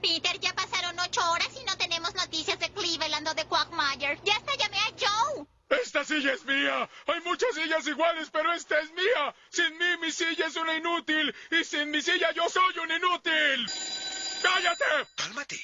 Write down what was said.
Peter, ya pasaron ocho horas y no tenemos noticias de Cleveland o de Quagmire. Ya hasta llamé a Joe. ¡Esta silla es mía! Hay muchas sillas iguales, pero esta es mía. Sin mí mi silla es una inútil. Y sin mi silla yo soy un inútil. ¡Cállate! Cálmate.